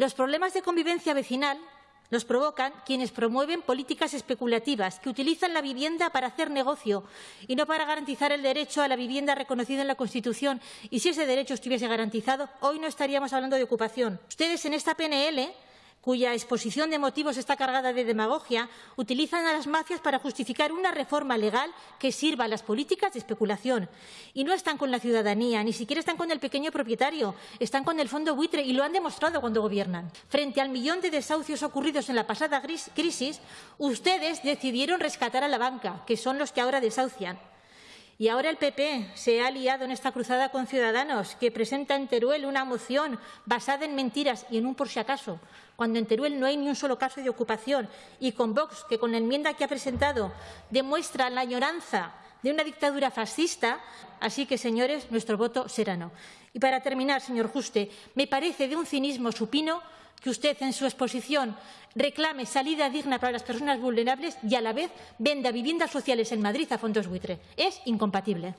Los problemas de convivencia vecinal los provocan quienes promueven políticas especulativas que utilizan la vivienda para hacer negocio y no para garantizar el derecho a la vivienda reconocido en la Constitución. Y si ese derecho estuviese garantizado, hoy no estaríamos hablando de ocupación. Ustedes en esta PNL cuya exposición de motivos está cargada de demagogia, utilizan a las mafias para justificar una reforma legal que sirva a las políticas de especulación. Y no están con la ciudadanía, ni siquiera están con el pequeño propietario, están con el fondo buitre y lo han demostrado cuando gobiernan. Frente al millón de desahucios ocurridos en la pasada crisis, ustedes decidieron rescatar a la banca, que son los que ahora desahucian. Y ahora el PP se ha aliado en esta cruzada con Ciudadanos, que presenta en Teruel una moción basada en mentiras y en un por si acaso, cuando en Teruel no hay ni un solo caso de ocupación, y con Vox, que con la enmienda que ha presentado demuestra la añoranza de una dictadura fascista. Así que, señores, nuestro voto será no. Y para terminar, señor Juste, me parece de un cinismo supino que usted en su exposición reclame salida digna para las personas vulnerables y a la vez venda viviendas sociales en Madrid a fondos buitre. Es incompatible.